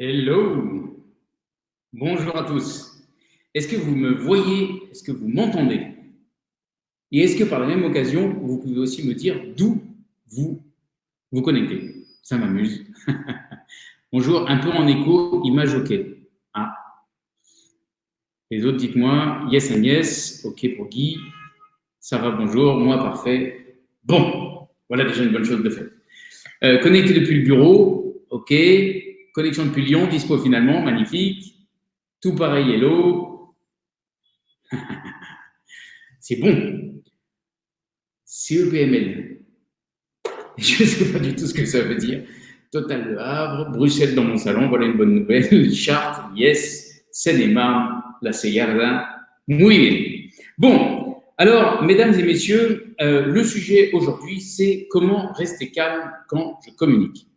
Hello Bonjour à tous. Est-ce que vous me voyez? Est-ce que vous m'entendez? Et est-ce que par la même occasion, vous pouvez aussi me dire d'où vous vous connectez? Ça m'amuse. Bonjour, un peu en écho, image OK. Ah. Les autres, dites-moi yes and yes. OK pour Guy. Ça va, bonjour. Moi, parfait. Bon, voilà déjà une bonne chose de fait. Euh, connecté depuis le bureau. OK. Connexion depuis Lyon, dispo finalement, magnifique. Tout pareil, hello. C'est bon. CEPML. Je ne sais pas du tout ce que ça veut dire. Total de Havre, Bruxelles dans mon salon, voilà une bonne nouvelle. Chartres, yes. Seine-et-Marne, la Seyarda. Muy. Bon, alors, mesdames et messieurs, euh, le sujet aujourd'hui, c'est comment rester calme quand je communique.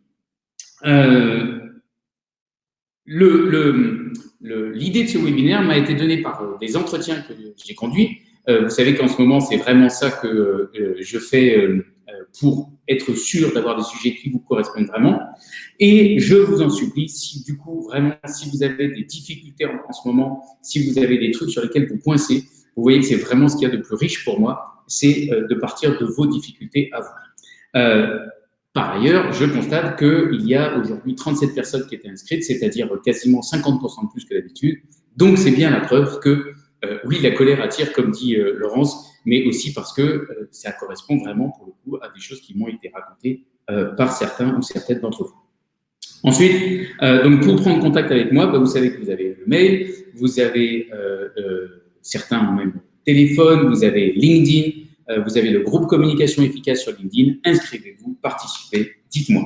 Euh, L'idée de ce webinaire m'a été donnée par euh, des entretiens que j'ai conduits. Euh, vous savez qu'en ce moment, c'est vraiment ça que euh, je fais pour être sûr d'avoir des sujets qui vous correspondent vraiment. Et je vous en supplie, si du coup, vraiment, si vous avez des difficultés en, ce moment, si vous avez des trucs sur lesquels vous coincez, vous voyez que c'est vraiment ce qu'il y a de plus riche pour moi, c'est de partir de vos difficultés à vous. Par ailleurs, je constate qu'il y a aujourd'hui 37 personnes qui étaient inscrites, c'est-à-dire quasiment 50% de plus que d'habitude. Donc, c'est bien la preuve que, euh, oui, la colère attire, comme dit euh, Laurence, mais aussi parce que euh, ça correspond vraiment, pour le coup, à des choses qui m'ont été racontées par certains ou certaines d'entre vous. Ensuite, donc pour prendre contact avec moi, bah, vous savez que vous avez le mail, vous avez certains ont même téléphone, vous avez LinkedIn, euh, vous avez le groupe communication efficace sur LinkedIn. Inscrivez-vous, participez, dites-moi.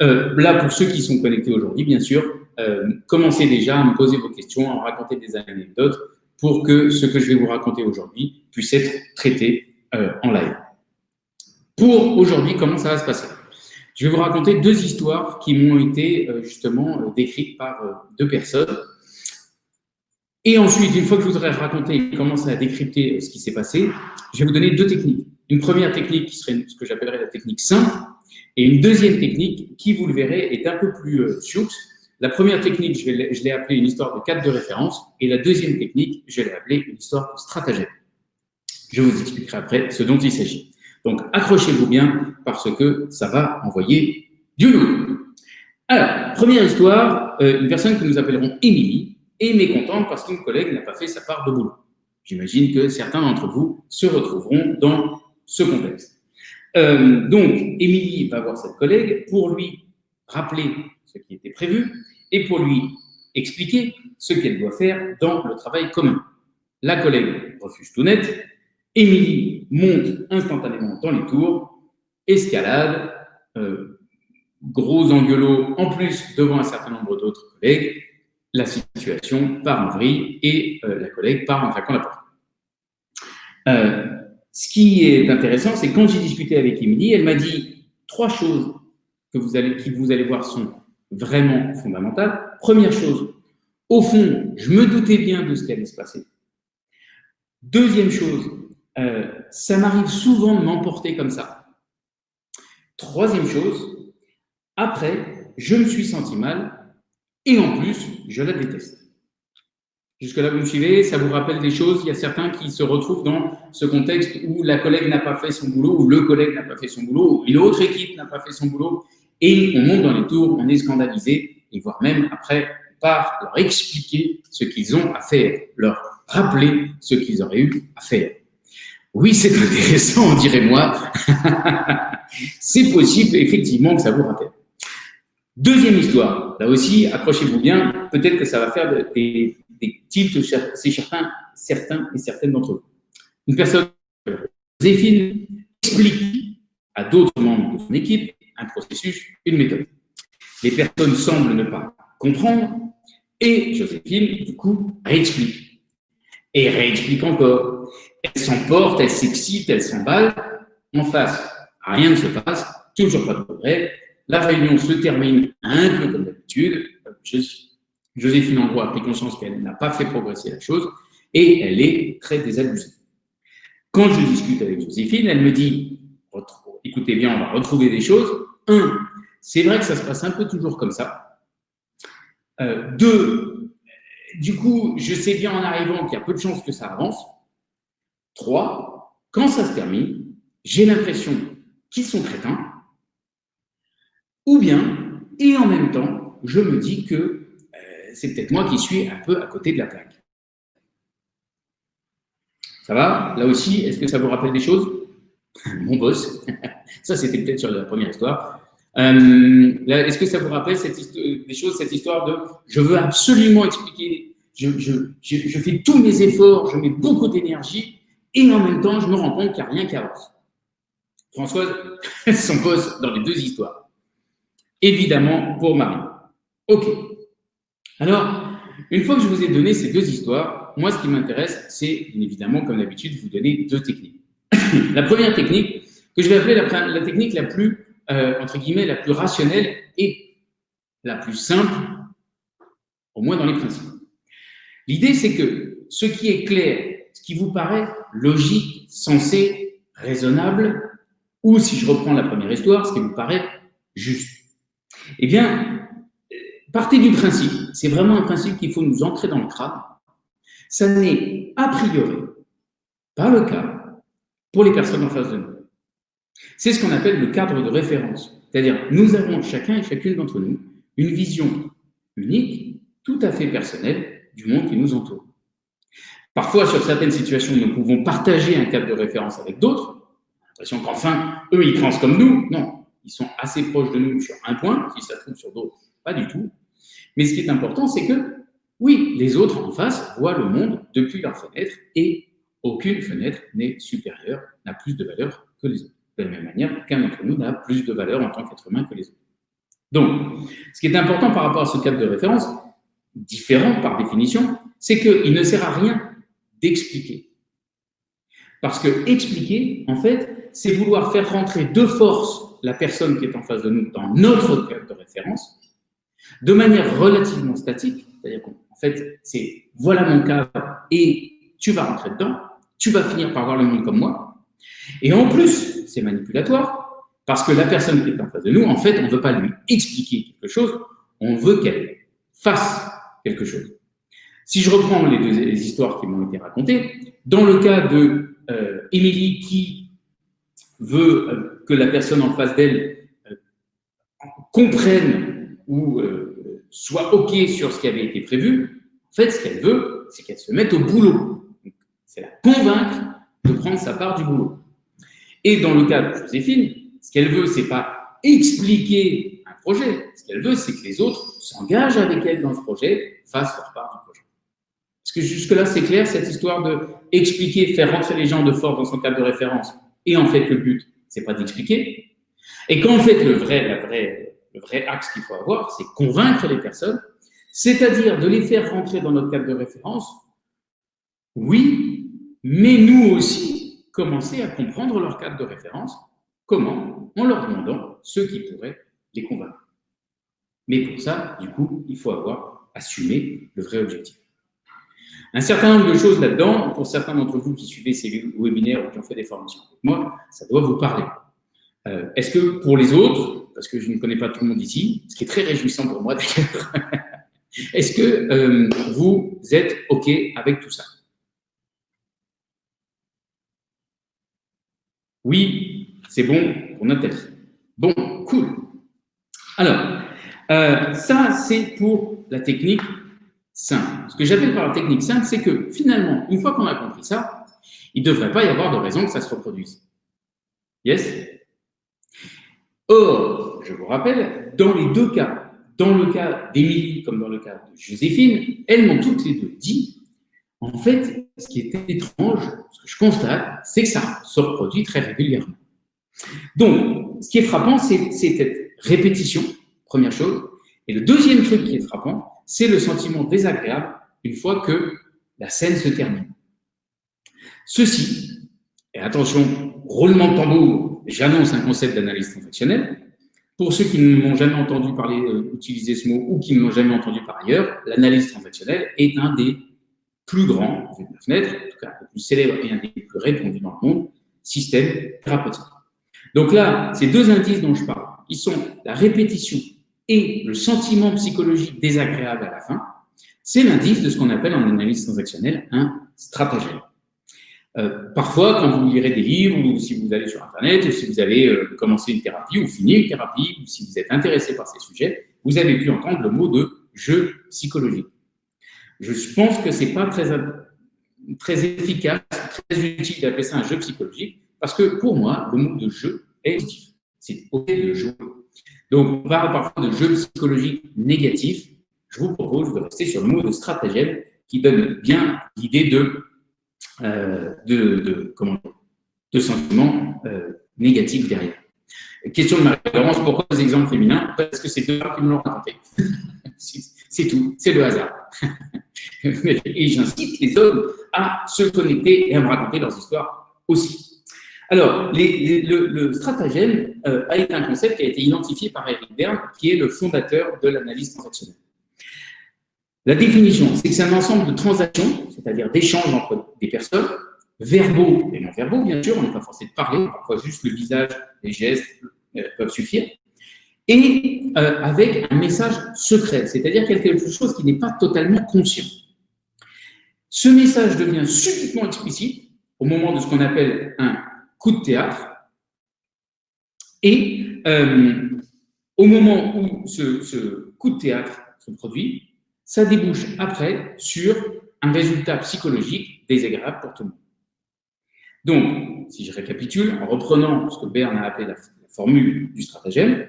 Euh, là, pour ceux qui sont connectés aujourd'hui, bien sûr, euh, commencez déjà à me poser vos questions, à me raconter des anecdotes pour que ce que je vais vous raconter aujourd'hui puisse être traité en live. Pour aujourd'hui, comment ça va se passer? Je vais vous raconter deux histoires qui m'ont été justement décrites par deux personnes. Et ensuite, une fois que je vous aurai raconté et commencé à décrypter ce qui s'est passé, je vais vous donner deux techniques. Une première technique qui serait ce que j'appellerais la technique simple, et une deuxième technique qui, vous le verrez, est un peu plus euh, La première technique, je l'ai appelée une histoire de cadre de référence, et la deuxième technique, je l'ai appelée une histoire de stratagème. Je vous expliquerai après ce dont il s'agit. Donc, accrochez-vous bien parce que ça va envoyer du loup. Alors, première histoire, euh, une personne que nous appellerons Émilie est mécontente parce qu'une collègue n'a pas fait sa part de boulot. J'imagine que certains d'entre vous se retrouveront dans ce contexte. Euh, donc, Émilie va voir cette collègue pour lui rappeler ce qui était prévu et pour lui expliquer ce qu'elle doit faire dans le travail commun. La collègue refuse tout net. Émilie monte instantanément dans les tours, escalade, euh, gros engueulot en plus devant un certain nombre d'autres collègues. La situation part en vrille et euh, la collègue part en claquant la porte. Euh, ce qui est intéressant, c'est quand j'ai discuté avec Émilie, elle m'a dit trois choses que vous allez, qui vous allez voir sont vraiment fondamentales. Première chose, au fond, je me doutais bien de ce qui allait se passer. Deuxième chose, euh, ça m'arrive souvent de m'emporter comme ça. Troisième chose, après, je me suis senti mal et en plus, je la déteste. Jusque-là, vous me suivez Ça vous rappelle des choses Il y a certains qui se retrouvent dans ce contexte où la collègue n'a pas fait son boulot, ou le collègue n'a pas fait son boulot, ou une autre équipe n'a pas fait son boulot, et on monte dans les tours, on est scandalisé, et voire même après, par leur expliquer ce qu'ils ont à faire, leur rappeler ce qu'ils auraient eu à faire. Oui, c'est intéressant, on dirait moi. c'est possible, effectivement, que ça vous rappelle. Deuxième histoire, là aussi, accrochez-vous bien, peut-être que ça va faire des, des tilts c'est certains, certains et certaines d'entre vous. Une personne, Joséphine, explique à d'autres membres de son équipe un processus, une méthode. Les personnes semblent ne pas comprendre et Joséphine, du coup, réexplique. Et réexplique encore. Elle s'emporte, elle s'excite, elle s'emballe. En face, rien ne se passe, toujours pas de progrès. La réunion se termine un peu comme d'habitude. Joséphine Andro a pris conscience qu'elle n'a pas fait progresser la chose et elle est très désabusée. Quand je discute avec Joséphine, elle me dit, écoutez bien, on va retrouver des choses. Un, c'est vrai que ça se passe un peu toujours comme ça. Euh, deux, du coup, je sais bien en arrivant qu'il y a peu de chances que ça avance. Trois, quand ça se termine, j'ai l'impression qu'ils sont crétins. Ou bien, et en même temps, je me dis que euh, c'est peut-être moi qui suis un peu à côté de la plaque. Ça va? Là aussi, est-ce que ça vous rappelle des choses? Mon boss. ça, c'était peut-être sur la première histoire. Euh, est-ce que ça vous rappelle des choses, cette histoire de je veux absolument expliquer, je, je, fais tous mes efforts, je mets beaucoup d'énergie et en même temps, je me rends compte qu'il n'y a rien qui avance? Françoise, son boss dans les deux histoires. Évidemment, pour Marie. OK. Alors, une fois que je vous ai donné ces deux histoires, moi, ce qui m'intéresse, c'est évidemment, comme d'habitude, vous donner deux techniques. la première technique, que je vais appeler la, la technique la plus euh, entre guillemets, la plus rationnelle et la plus simple, au moins dans les principes. L'idée, c'est que ce qui est clair, ce qui vous paraît logique, sensé, raisonnable, ou si je reprends la première histoire, ce qui vous paraît juste. Eh bien, partez du principe, c'est vraiment un principe qu'il faut nous ancrer dans le crâne, ça n'est a priori pas le cas pour les personnes en face de nous. C'est ce qu'on appelle le cadre de référence. C'est-à-dire, nous avons chacun et chacune d'entre nous une vision unique, tout à fait personnelle du monde qui nous entoure. Parfois, sur certaines situations, nous pouvons partager un cadre de référence avec d'autres. L'impression qu'enfin, eux, ils pensent comme nous. Non, ils sont assez proches de nous sur un point, si ça se sur d'autres, pas du tout. Mais ce qui est important, c'est que, oui, les autres en face voient le monde depuis leur fenêtre et aucune fenêtre n'est supérieure, n'a plus de valeur que les autres de la même manière qu'un d'entre nous n'a plus de valeur en tant qu'être humain que les autres. Donc, ce qui est important par rapport à ce cadre de référence, différent par définition, c'est qu'il ne sert à rien d'expliquer. Parce que expliquer, en fait, c'est vouloir faire rentrer de force la personne qui est en face de nous dans notre cadre de référence, de manière relativement statique, c'est-à-dire qu'en fait, c'est voilà mon cadre et tu vas rentrer dedans, tu vas finir par voir le monde comme moi, et en plus, c'est manipulatoire, parce que la personne qui est en face de nous, en fait, on ne veut pas lui expliquer quelque chose, on veut qu'elle fasse quelque chose. Si je reprends les deux histoires qui m'ont été racontées, dans le cas de euh, Émilie qui veut euh, que la personne en face d'elle euh, comprenne ou soit OK sur ce qui avait été prévu, en fait, ce qu'elle veut, c'est qu'elle se mette au boulot. C'est la convaincre de prendre sa part du boulot. Et dans le cas de Joséphine, ce qu'elle veut, c'est pas expliquer un projet. Ce qu'elle veut, c'est que les autres s'engagent avec elle dans ce projet, fassent leur part du projet. Est-ce que jusque-là, c'est clair, cette histoire de expliquer, faire rentrer les gens de force dans son cadre de référence. Et en fait, le but, c'est pas d'expliquer. Et qu'en fait, le vrai, le vrai axe qu'il faut avoir, c'est convaincre les personnes, c'est-à-dire de les faire rentrer dans notre cadre de référence. Oui, mais nous aussi, commencer à comprendre leur cadre de référence. Comment En leur demandant ce qui pourrait les convaincre. Mais pour ça, du coup, il faut avoir assumé le vrai objectif. Un certain nombre de choses là-dedans, pour certains d'entre vous qui suivez ces webinaires ou qui ont fait des formations avec moi, ça doit vous parler. Euh, est-ce que pour les autres, parce que je ne connais pas tout le monde ici, ce qui est très réjouissant pour moi d'ailleurs, est-ce que euh, vous êtes OK avec tout ça? Oui, c'est bon pour Nathalie. Bon, cool. Alors, euh, ça, c'est pour la technique simple. Ce que j'appelle par la technique simple, c'est que finalement, une fois qu'on a compris ça, il ne devrait pas y avoir de raison que ça se reproduise. Yes? Or, je vous rappelle, dans les deux cas, dans le cas d'Émilie comme dans le cas de Joséphine, elles m'ont toutes les deux dit en fait, ce qui est étrange, ce que je constate, c'est que ça se reproduit très régulièrement. Donc, ce qui est frappant, c'est cette répétition, première chose. Et le deuxième truc qui est frappant, c'est le sentiment désagréable une fois que la scène se termine. Ceci, et attention, roulement de tambour, j'annonce un concept d'analyse transactionnelle. Pour ceux qui ne m'ont jamais entendu parler, euh, utiliser ce mot ou qui ne l'ont jamais entendu par ailleurs, l'analyse transactionnelle est un des plus grand, vu de la fenêtre, en tout cas le plus célèbre et un des plus répandus dans le monde, système thérapeutique. Donc là, ces deux indices dont je parle, ils sont la répétition et le sentiment psychologique désagréable à la fin, c'est l'indice de ce qu'on appelle en analyse transactionnelle un stratagème. Euh, parfois, quand vous lirez des livres, ou si vous allez sur Internet, ou si vous avez euh, commencé une thérapie, ou fini une thérapie, ou si vous êtes intéressé par ces sujets, vous avez pu entendre le mot de jeu psychologique. Je pense que c'est pas très, efficace, très utile d'appeler ça un jeu psychologique, parce que pour moi, le mot de jeu est positif. C'est OK de jouer. Donc, on parle parfois de jeu psychologique négatif. Je vous propose de rester sur le mot de stratagème qui donne bien l'idée de euh, de, sentiments euh, négatifs derrière. Question de Marie-Laurence, pourquoi les exemples féminins? Parce que c'est deux femmes qui me l'ont raconté. c'est tout, c'est le hasard. et j'incite les hommes à se connecter et à me raconter leurs histoires aussi. Alors, le, stratagème euh, a été un concept qui a été identifié par Eric Berne, qui est le fondateur de l'analyse transactionnelle. La définition, c'est que c'est un ensemble de transactions, c'est-à-dire d'échanges entre des personnes, verbaux et non verbaux, bien sûr, on n'est pas forcé de parler, parfois juste le visage, les gestes euh, peuvent suffire, et euh, avec un message secret, c'est-à-dire quelque chose qui n'est pas totalement conscient. Ce message devient subitement explicite au moment de ce qu'on appelle un coup de théâtre, et euh, au moment où ce, coup de théâtre se produit, ça débouche après sur un résultat psychologique désagréable pour tout le monde. Donc, si je récapitule, en reprenant ce que Berne a appelé la, formule du stratagème,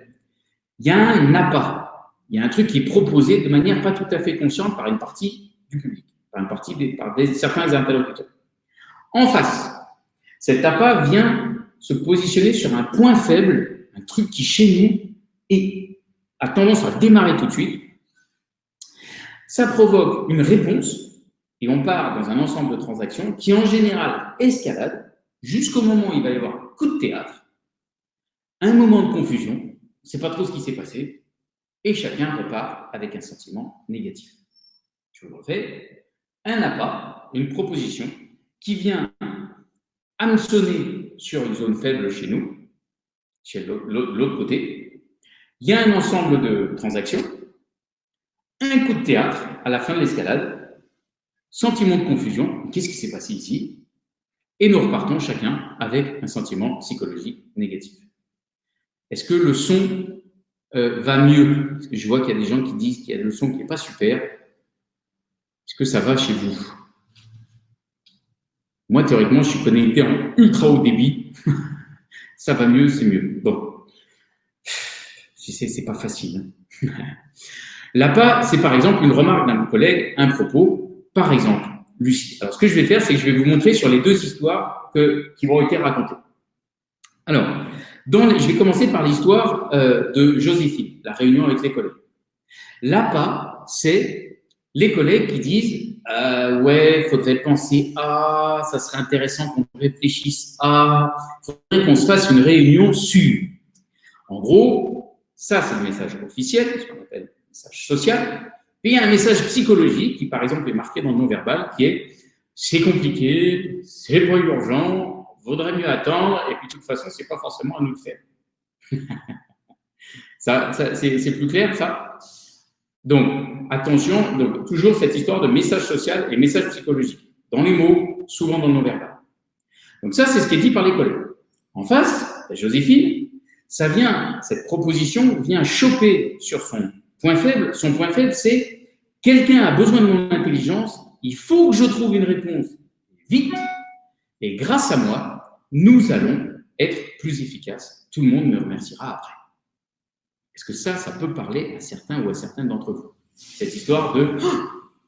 il y a un appât, il y a un truc qui est proposé de manière pas tout à fait consciente par une partie du public, par une partie par certains interlocuteurs. En face, cet appât vient se positionner sur un point faible, un truc qui chez nous est, a tendance à démarrer tout de suite, ça provoque une réponse, et on part dans un ensemble de transactions qui, en général, escalade jusqu'au moment où il va y avoir un coup de théâtre, un moment de confusion, on ne sait pas trop ce qui s'est passé, et chacun repart avec un sentiment négatif. Je vous le refais, un appât, une proposition qui vient hameçonner sur une zone faible chez nous, chez l'autre côté. Il y a un ensemble de transactions un coup de théâtre à la fin de l'escalade, sentiment de confusion, qu'est-ce qui s'est passé ici? Et nous repartons chacun avec un sentiment psychologique négatif. Est-ce que le son euh, va mieux? Je vois qu'il y a des gens qui disent qu'il y a le son qui n'est pas super. Est-ce que ça va chez vous? Moi, théoriquement, je suis connecté en ultra haut débit. ça va mieux, c'est mieux. Bon. C'est pas facile. Hein. L'appât, c'est par exemple une remarque d'un collègue, un propos, par exemple, Lucie. Alors, ce que je vais faire, c'est que je vais vous montrer sur les deux histoires qui vont être racontées. Alors, dans je vais commencer par l'histoire euh, de Joséphine, la réunion avec les collègues. L'appât, c'est les collègues qui disent euh, Ouais, faudrait penser à, ça serait intéressant qu'on réfléchisse à, faudrait qu'on se fasse une réunion sur. En gros, ça, c'est le message officiel, ce qu'on appelle message social. Puis il y a un message psychologique qui, par exemple, est marqué dans le non-verbal, qui est c'est compliqué, c'est pas urgent, vaudrait mieux attendre, et puis de toute façon, c'est pas forcément à nous de faire. ça, c'est plus clair, ça? Donc, attention, donc, toujours cette histoire de message social et message psychologique, dans les mots, souvent dans le non-verbal. Donc ça, c'est ce qui est dit par les collègues. En face, Joséphine, ça vient, cette proposition vient choper sur son Point faible, son point faible, c'est quelqu'un a besoin de mon intelligence, il faut que je trouve une réponse vite, et grâce à moi, nous allons être plus efficaces. Tout le monde me remerciera après. Est-ce que ça, ça peut parler à certains ou à certains d'entre vous? Cette histoire de oh,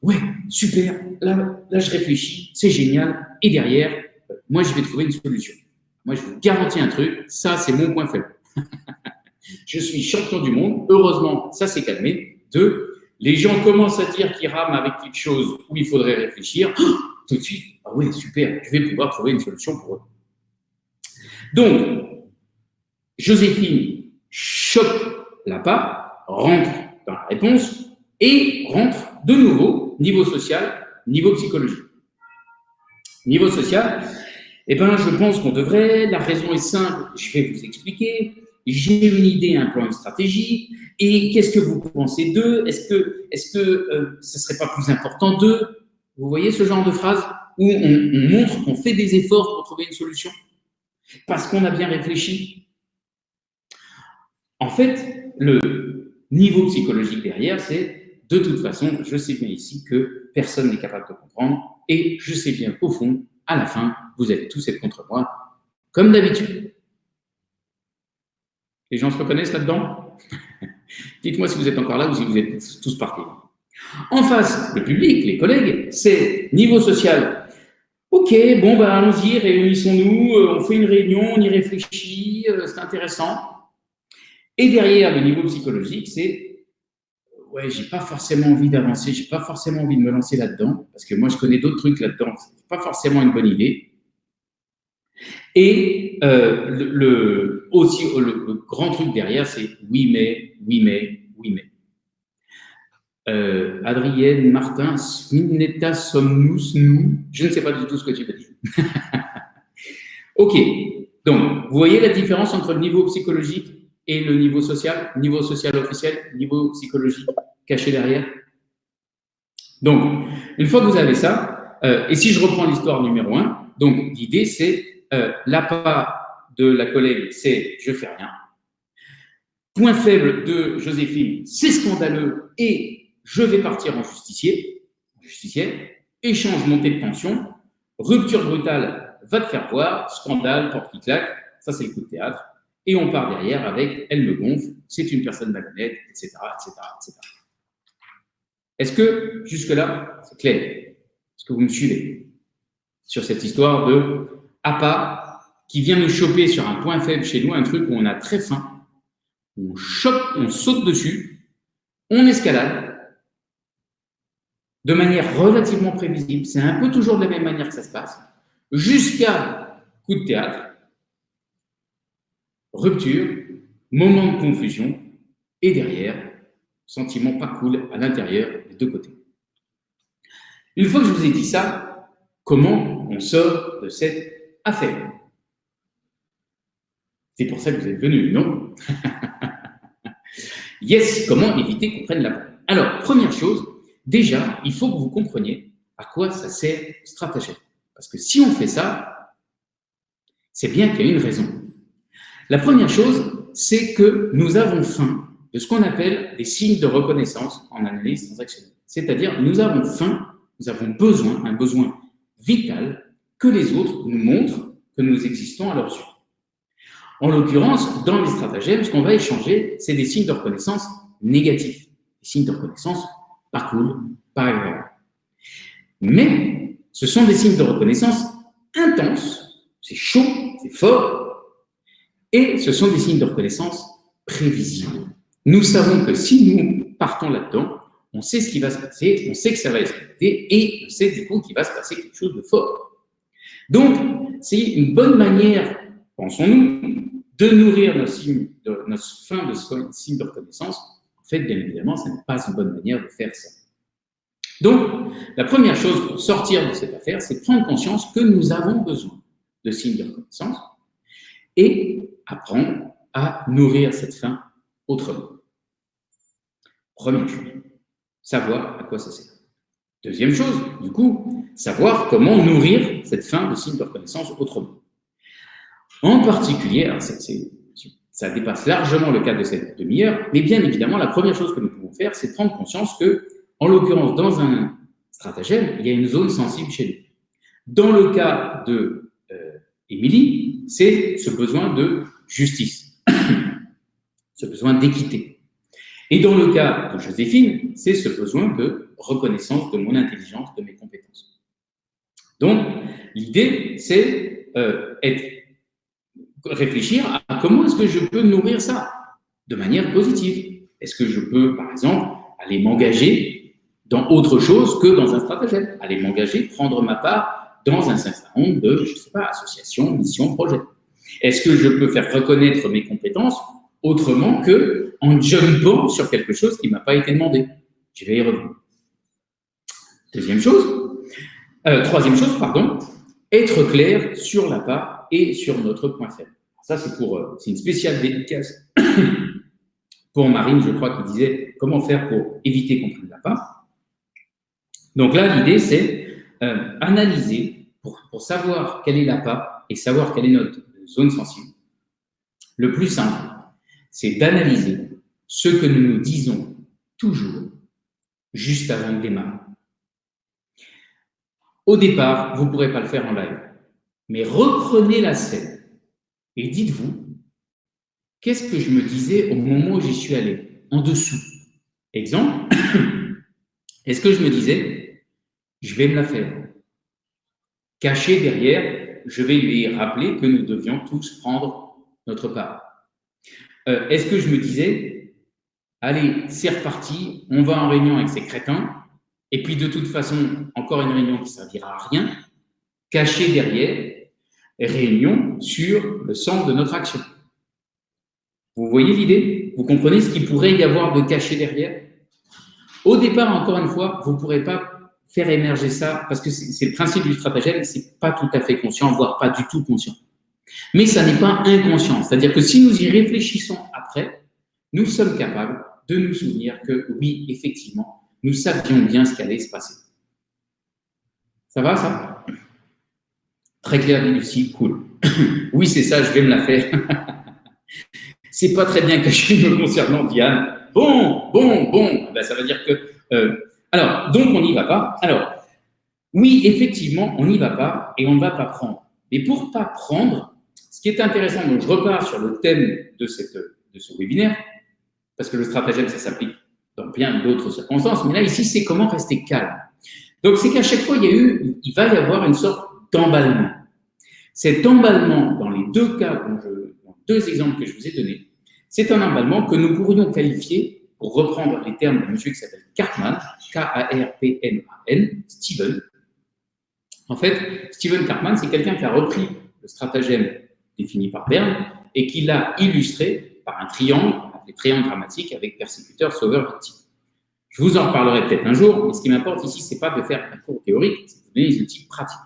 ouais, super, là, là je réfléchis, c'est génial, et derrière, moi je vais trouver une solution. Moi je vous garantis un truc, ça c'est mon point faible. Je suis champion du monde. Heureusement, ça s'est calmé. Deux, les gens commencent à dire qu'ils rament avec quelque chose où il faudrait réfléchir. Tout de suite, ah oui, super, je vais pouvoir trouver une solution pour eux. Donc, Joséphine choque la part, rentre dans la réponse et rentre de nouveau niveau social, niveau psychologique. Niveau social, eh ben, je pense qu'on devrait, la raison est simple, je vais vous expliquer, j'ai une idée, un plan, une stratégie, et qu'est-ce que vous pensez d'eux? Est-ce que, est-ce que euh, ce serait pas plus important d'eux? Vous voyez ce genre de phrase? Où on montre qu'on fait des efforts pour trouver une solution. Parce qu'on a bien réfléchi. En fait, le niveau psychologique derrière, c'est de toute façon, je sais bien ici que personne n'est capable de comprendre et je sais bien qu'au fond, à la fin, vous allez tous être contre moi, comme d'habitude. Les gens se reconnaissent là-dedans? Dites-moi si vous êtes encore là ou si vous êtes tous partis. En face, le public, les collègues, c'est niveau social. Ok, bon, bah, allons-y, réunissons-nous, euh, on fait une réunion, on y réfléchit, euh, c'est intéressant. Et derrière, le niveau psychologique, c'est ouais, j'ai pas forcément envie d'avancer, j'ai pas forcément envie de me lancer là-dedans, parce que moi, je connais d'autres trucs là-dedans, c'est pas forcément une bonne idée. Et euh, le, aussi, le, grand truc derrière, c'est oui, mais, oui, mais, oui, mais. Euh, Adrienne, Martin, Smineta, sommes-nous, nous Je ne sais pas du tout ce que tu veux dire. ok, donc, vous voyez la différence entre le niveau psychologique et le niveau social Niveau social officiel, niveau psychologique caché derrière Donc, une fois que vous avez ça, euh, et si je reprends l'histoire numéro 1, donc l'idée c'est euh, l'appât de la collègue, c'est je fais rien. Point faible de Joséphine, c'est scandaleux et je vais partir en justicier, justicière, échange montée de pension, rupture brutale, va te faire voir, scandale, porte qui claque, ça c'est le coup de théâtre, et on part derrière avec elle me gonfle, c'est une personne malhonnête, etc., etc., etc. Est-ce que jusque-là, c'est clair Est-ce que vous me suivez sur cette histoire de APA qui vient nous choper sur un point faible chez nous, un truc où on a très faim, on chope, on saute dessus, on escalade, de manière relativement prévisible. C'est un peu toujours de la même manière que ça se passe, jusqu'à coup de théâtre, rupture, moment de confusion, et derrière, sentiment pas cool à l'intérieur des deux côtés. Une fois que je vous ai dit ça, comment on sort de cette affaire? C'est pour ça que vous êtes venus, non? Yes, comment éviter qu'on prenne la balle Alors, première chose, déjà, il faut que vous compreniez à quoi ça sert stratagème. Parce que si on fait ça, c'est bien qu'il y a une raison. La première chose, c'est que nous avons faim de ce qu'on appelle des signes de reconnaissance en analyse transactionnelle. C'est-à-dire, nous avons faim, nous avons besoin, un besoin vital, que les autres nous montrent que nous existons à leurs yeux. En l'occurrence, dans les stratagèmes, ce qu'on va échanger, c'est des signes de reconnaissance négatifs, des signes de reconnaissance pas cool, pas agréable. Mais ce sont des signes de reconnaissance intenses, c'est chaud, c'est fort, et ce sont des signes de reconnaissance prévisibles. Nous savons que si nous partons là-dedans, on sait ce qui va se passer, on sait que ça va exploiter, et on sait du coup qu'il va se passer quelque chose de fort. Donc, c'est une bonne manière, pensons-nous, de nourrir nos, signes de, fins de signes de reconnaissance fait, bien évidemment, ce n'est pas une bonne manière de faire ça. Donc, la première chose pour sortir de cette affaire, c'est prendre conscience que nous avons besoin de signes de reconnaissance et apprendre à nourrir cette faim autrement. Première chose, savoir à quoi ça sert. Deuxième chose, du coup, savoir comment nourrir cette faim de signes de reconnaissance autrement. En particulier, ça dépasse largement le cadre de cette demi-heure, mais bien évidemment, la première chose que nous pouvons faire, c'est prendre conscience que, en l'occurrence, dans un stratagème, il y a une zone sensible chez nous. Dans le cas de euh, c'est ce besoin de justice, ce besoin d'équité. Et dans le cas de Joséphine, c'est ce besoin de reconnaissance de mon intelligence, de mes compétences. Donc, l'idée, c'est euh, réfléchir à comment est-ce que je peux nourrir ça de manière positive. Est-ce que je peux, par exemple, aller m'engager dans autre chose que dans un stratagème? Aller m'engager, prendre ma part dans un certain nombre de, je sais pas, associations, missions, projets. Est-ce que je peux faire reconnaître mes compétences autrement que en jumpant sur quelque chose qui ne m'a pas été demandé? Je vais y revenir. Deuxième chose, euh, troisième chose, pardon, être clair sur la et sur notre point faible. Ça, c'est pour, euh, c'est une spéciale dédicace pour Marine, je crois, qui disait comment faire pour éviter qu'on prenne la. Donc là, l'idée, c'est euh, analyser pour, pour, savoir quelle est la part et savoir quelle est notre zone sensible. Le plus simple, c'est d'analyser ce que nous nous disons toujours juste avant de démarrer. Au départ, vous ne pourrez pas le faire en live, mais reprenez la scène et dites-vous, qu'est-ce que je me disais au moment où j'y suis allé En dessous? Exemple, est-ce que je me disais, je vais me la faire Caché derrière, je vais lui rappeler que nous devions tous prendre notre part. Euh, est-ce que je me disais, allez, c'est reparti, on va en réunion avec ces crétins, et puis de toute façon, encore une réunion qui ne servira à rien, caché derrière, réunion sur le sens de notre action. Vous voyez l'idée? Vous comprenez ce qu'il pourrait y avoir de caché derrière? Au départ, encore une fois, vous ne pourrez pas faire émerger ça, parce que c'est le principe du stratagème, c'est pas tout à fait conscient, voire pas du tout conscient. Mais ça n'est pas inconscient, c'est-à-dire que si nous y réfléchissons après, nous sommes capables de nous souvenir que oui, effectivement, nous savions bien ce qui allait se passer. Ça va, ça? Très clair, Lucie, cool. oui, c'est ça, je vais me la faire. c'est pas très bien caché me concernant, Diane. Bon, bon, bon. Ben, ça veut dire que... Euh, alors, donc, on n'y va pas. Alors, oui, effectivement, on n'y va pas et on ne va pas prendre. Mais pour pas prendre, ce qui est intéressant, donc je repars sur le thème de, ce webinaire, parce que le stratagème, ça s'applique dans bien d'autres circonstances, mais là, ici, c'est comment rester calme. Donc, c'est qu'à chaque fois, il, y a eu, il va y avoir une sorte d'emballement. Cet emballement, dans les deux cas, dans deux exemples que je vous ai donnés, c'est un emballement que nous pourrions qualifier, pour reprendre les termes d'un monsieur qui s'appelle Cartman, K-A-R-P-M-A-N, Steven. En fait, Steven Cartman, c'est quelqu'un qui a repris le stratagème défini par Berne et qui l'a illustré par un triangle, appelé triangle dramatique, avec persécuteur, sauveur, victime. Je vous en reparlerai peut-être un jour, mais ce qui m'importe ici, c'est pas de faire un cours théorique, c'est de donner des outils pratiques.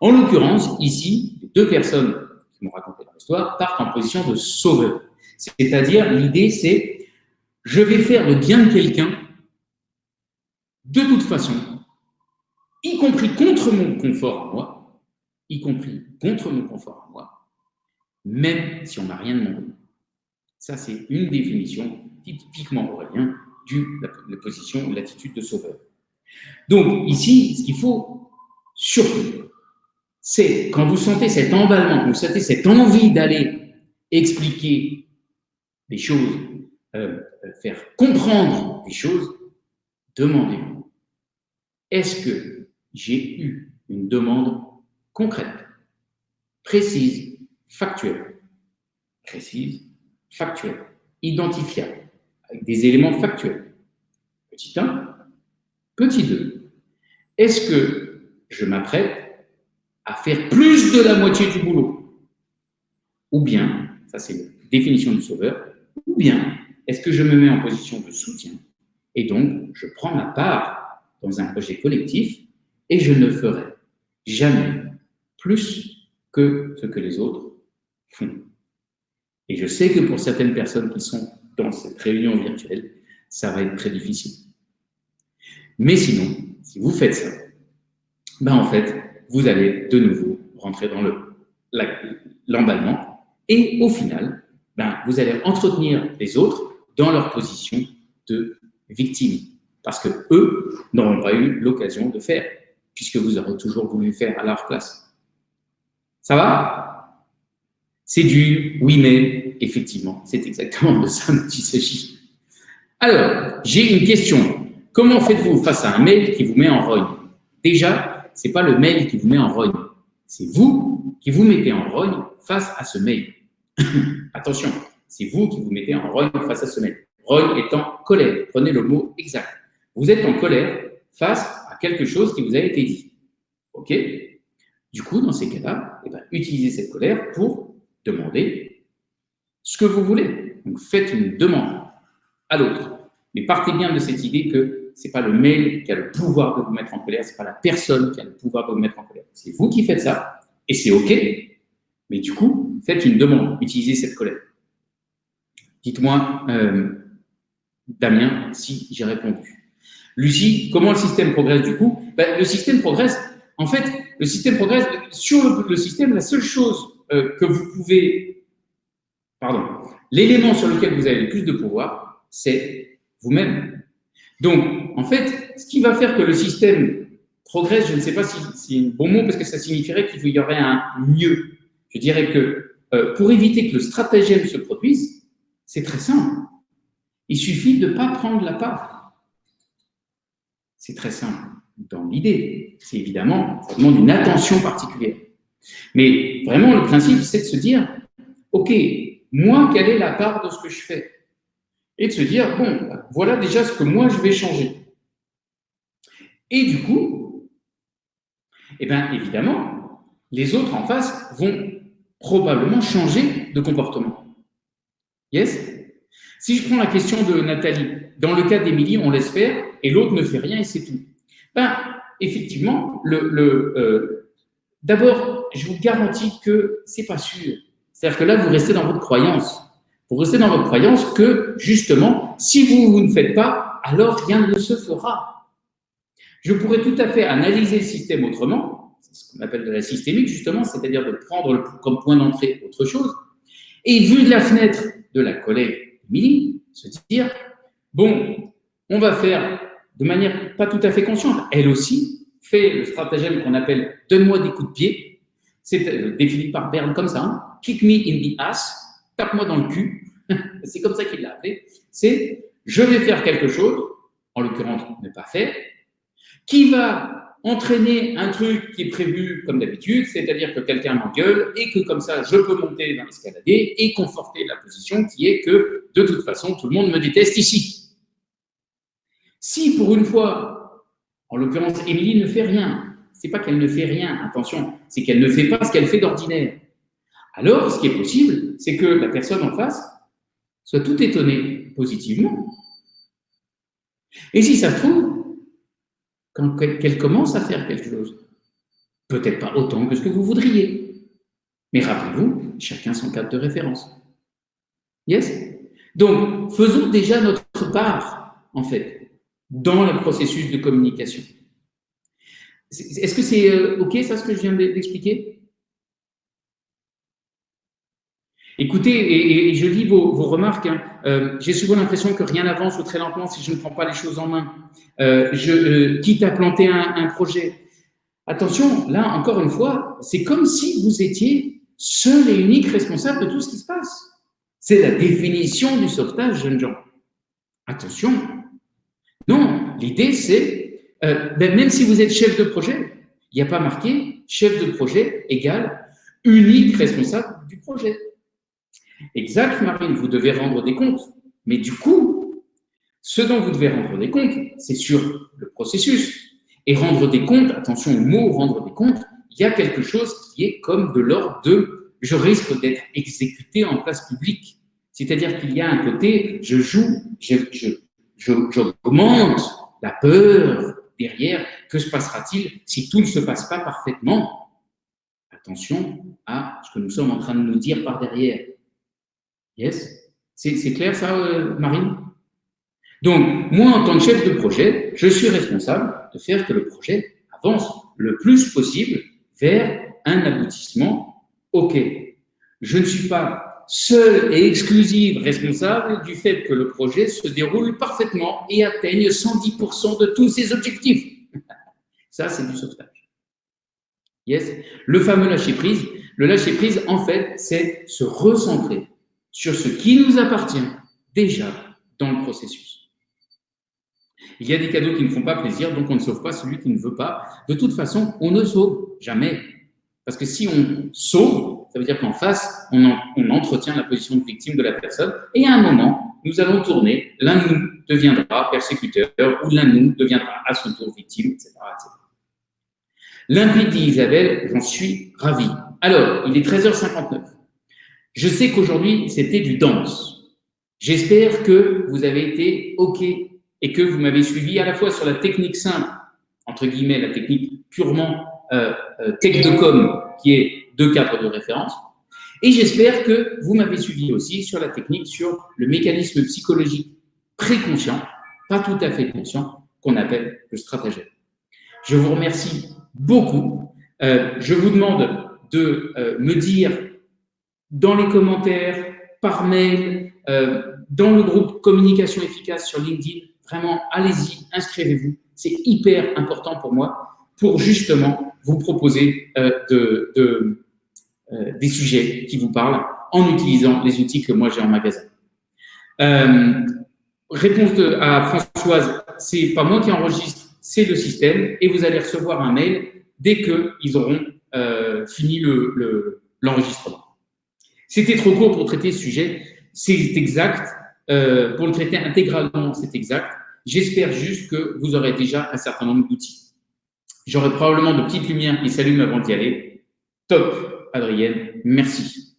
En l'occurrence, ici, les deux personnes qui m'ont raconté leur histoire partent en position de sauveur. C'est-à-dire, l'idée, c'est je vais faire le bien de quelqu'un de toute façon, y compris contre mon confort à moi, y compris contre mon confort à moi, même si on n'a rien demandé. Ça, c'est une définition typiquement aurélien de la position, l'attitude de sauveur. Donc, ici, ce qu'il faut surtout, c'est quand vous sentez cet emballement, quand vous sentez cette envie d'aller expliquer des choses, euh, faire comprendre des choses, demandez-vous, est-ce que j'ai eu une demande concrète, précise, factuelle, précise, factuelle, identifiable, avec des éléments factuels Petit 1. Petit 2. Est-ce que je m'apprête à faire plus de la moitié du boulot? Ou bien, ça c'est la définition du sauveur, ou bien est-ce que je me mets en position de soutien et donc je prends ma part dans un projet collectif et je ne ferai jamais plus que ce que les autres font. Et je sais que pour certaines personnes qui sont dans cette réunion virtuelle, ça va être très difficile. Mais sinon, si vous faites ça, ben en fait, vous allez de nouveau rentrer dans l'emballement et au final, ben, vous allez entretenir les autres dans leur position de victime. Parce que eux n'auront pas eu l'occasion de faire, puisque vous aurez toujours voulu faire à leur place. Ça va? C'est du oui, mais effectivement, c'est exactement de ça dont s'agit. Alors, j'ai une question. Comment faites-vous face à un mail qui vous met en rogne? Déjà, ce n'est pas le mail qui vous met en rogne, c'est vous qui vous mettez en rogne face à ce mail. Attention, c'est vous qui vous mettez en rogne face à ce mail. Rogne étant colère. Prenez le mot exact. Vous êtes en colère face à quelque chose qui vous a été dit. OK? Du coup, dans ces cas-là, eh ben, utilisez cette colère pour demander ce que vous voulez. Donc, faites une demande à l'autre. Mais partez bien de cette idée que ce n'est pas le mail qui a le pouvoir de vous mettre en colère, ce n'est pas la personne qui a le pouvoir de vous mettre en colère. C'est vous qui faites ça, et c'est OK, Mais du coup, faites une demande, utilisez cette colère. Dites-moi, euh, Damien, si j'ai répondu. Lucie, comment le système progresse du coup? Ben, Le système progresse, en fait, le système progresse. Sur le, système, la seule chose euh, que vous pouvez, pardon, l'élément sur lequel vous avez le plus de pouvoir, c'est vous-même. Donc, en fait, ce qui va faire que le système progresse, je ne sais pas si c'est un bon mot, parce que ça signifierait qu'il y aurait un mieux. Je dirais que euh, pour éviter que le stratagème se produise, c'est très simple. Il suffit de ne pas prendre la part. C'est très simple dans l'idée. C'est évidemment, ça demande une attention particulière. Mais vraiment, le principe, c'est de se dire, OK, moi, quelle est la part de ce que je fais? Et de se dire, bon, voilà déjà ce que moi, je vais changer. Et du coup, eh bien, évidemment, les autres en face vont probablement changer de comportement. Yes? Si je prends la question de Nathalie, dans le cas d'Émilie, on laisse faire et l'autre ne fait rien et c'est tout. Ben, effectivement, le, euh, d'abord, je vous garantis que c'est pas sûr. C'est-à-dire que là, vous restez dans votre croyance. Vous restez dans votre croyance que, justement, si vous, vous ne faites pas, alors rien ne se fera. Je pourrais tout à fait analyser le système autrement, c'est ce qu'on appelle de la systémique, justement, c'est-à-dire de prendre comme point d'entrée autre chose, et vu de la fenêtre de la collègue Émilie, se dire, bon, on va faire de manière pas tout à fait consciente, elle aussi fait le stratagème qu'on appelle « donne-moi des coups de pied », c'est euh, défini par Berne comme ça, hein. kick me in the ass », tape-moi dans le cul, c'est comme ça qu'il l'a appelé, c'est « je vais faire quelque chose », en l'occurrence ne pas faire, qui va entraîner un truc qui est prévu comme d'habitude, c'est-à-dire que quelqu'un m'engueule et que comme ça, je peux monter dans l'escaladier et conforter la position qui est que, de toute façon, tout le monde me déteste ici. Si pour une fois, en l'occurrence, Émilie ne fait rien, c'est pas qu'elle ne fait rien, attention, c'est qu'elle ne fait pas ce qu'elle fait d'ordinaire. Alors, ce qui est possible, c'est que la personne en face soit tout étonnée positivement. Et si ça se trouve, quand qu'elle commence à faire quelque chose, peut-être pas autant que ce que vous voudriez, mais rappelez-vous, chacun son cadre de référence. Yes? Donc, faisons déjà notre part, en fait dans le processus de communication. Est-ce que c'est euh, OK, ça, ce que je viens d'expliquer? Écoutez, et, je lis vos, remarques, hein. euh, j'ai souvent l'impression que rien n'avance ou très lentement si je ne prends pas les choses en main. Euh, je, quitte à planter un, projet. Attention, là, encore une fois, c'est comme si vous étiez seul et unique responsable de tout ce qui se passe. C'est la définition du sauvetage, jeunes gens. Attention, non, l'idée c'est, euh, ben, même si vous êtes chef de projet, il n'y a pas marqué chef de projet égale unique responsable du projet. Exact, Marine, vous devez rendre des comptes. Mais du coup, ce dont vous devez rendre des comptes, c'est sur le processus. Et rendre des comptes, attention au mot rendre des comptes, il y a quelque chose qui est comme de l'ordre de je risque d'être exécuté en place publique. C'est-à-dire qu'il y a un côté, je joue, je, je, j'augmente la peur derrière. Que se passera-t-il si tout ne se passe pas parfaitement? Attention à ce que nous sommes en train de nous dire par derrière. Yes? C'est clair ça, euh, Marine? Donc, moi, en tant que chef de projet, je suis responsable de faire que le projet avance le plus possible vers un aboutissement OK. Je ne suis pas seule et exclusive responsable du fait que le projet se déroule parfaitement et atteigne 110% de tous ses objectifs. Ça, c'est du sauvetage. Yes? Le fameux lâcher-prise. Le lâcher-prise, en fait, c'est se recentrer sur ce qui nous appartient déjà dans le processus. Il y a des cadeaux qui ne font pas plaisir, donc on ne sauve pas celui qui ne veut pas. De toute façon, on ne sauve jamais. Parce que si on sauve, ça veut dire qu'en face, on, entretient la position de victime de la personne, et à un moment, nous allons tourner, l'un de nous deviendra persécuteur, ou l'un de nous deviendra à son tour victime, etc. Limpide dit Isabelle, j'en suis ravi. Alors, il est 13h59. Je sais qu'aujourd'hui, c'était du danse. J'espère que vous avez été OK et que vous m'avez suivi à la fois sur la technique simple, entre guillemets, la technique purement euh, euh tech de com, qui est deux cadres de référence, Et j'espère que vous m'avez suivi aussi sur la technique, sur le mécanisme psychologique préconscient, pas tout à fait conscient, qu'on appelle le stratagème. Je vous remercie beaucoup. Euh, je vous demande de me dire dans les commentaires, par mail, euh, dans le groupe Communication efficace sur LinkedIn, vraiment, allez-y, inscrivez-vous. C'est hyper important pour moi pour justement vous proposer de, de euh, des sujets qui vous parlent en utilisant les outils que moi j'ai en magasin. Euh, réponse de, à Françoise, c'est pas moi qui enregistre, c'est le système, et vous allez recevoir un mail dès qu'ils auront euh, fini l'enregistrement. Le, C'était trop court pour traiter ce sujet, c'est exact. Euh, pour le traiter intégralement, c'est exact. J'espère juste que vous aurez déjà un certain nombre d'outils. J'aurai probablement de petites lumières qui s'allument avant d'y aller. Top Adrienne, merci.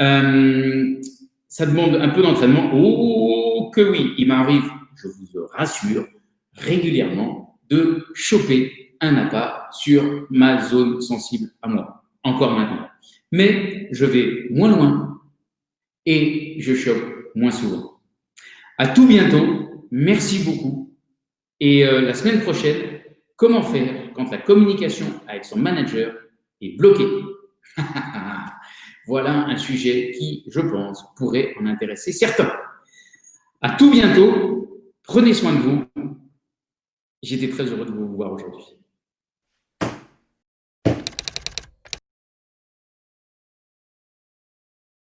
Euh, ça demande un peu d'entraînement. Oh, que oui, il m'arrive, je vous rassure, régulièrement de choper un appât sur ma zone sensible à moi, encore maintenant. Mais je vais moins loin et je chope moins souvent. À tout bientôt, merci beaucoup. Et euh, la semaine prochaine, comment faire quand la communication avec son manager est bloquée? Voilà un sujet qui, je pense, pourrait en intéresser certains. À tout bientôt. Prenez soin de vous. J'étais très heureux de vous voir aujourd'hui.